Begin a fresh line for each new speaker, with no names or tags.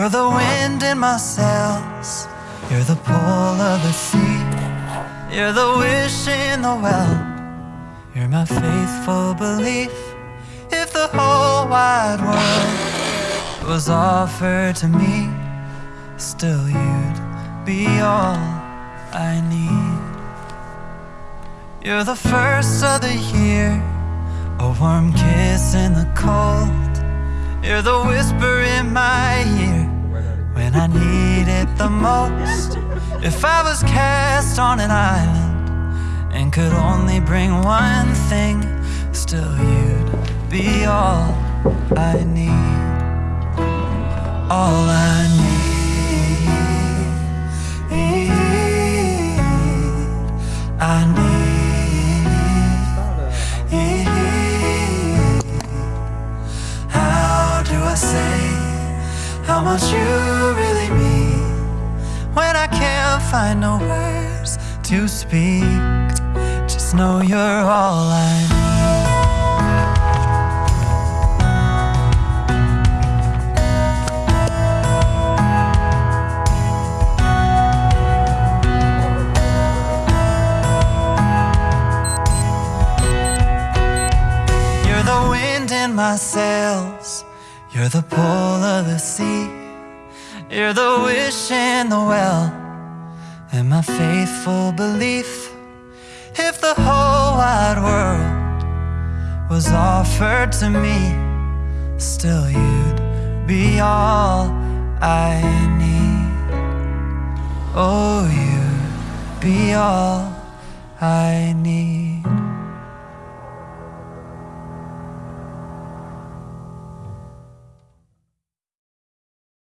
You're the wind in my sails. You're the pull of the sea. You're the wish in the well. You're my faithful belief. If the whole wide world was offered to me, still you'd be all I need. You're the first of the year, a warm kiss in the cold. You're the whisper in my when I need it the most. If I was cast on an island and could only bring one thing, still you'd be all I need. All I need. How much you really mean when I can't find no words to speak? Just know you're all I need. You're the wind in my sails. You're the pull of the sea. You're the wish in the well. And my faithful belief. If the whole wide world was offered to me, still you'd be all I need. Oh, you'd be all I need.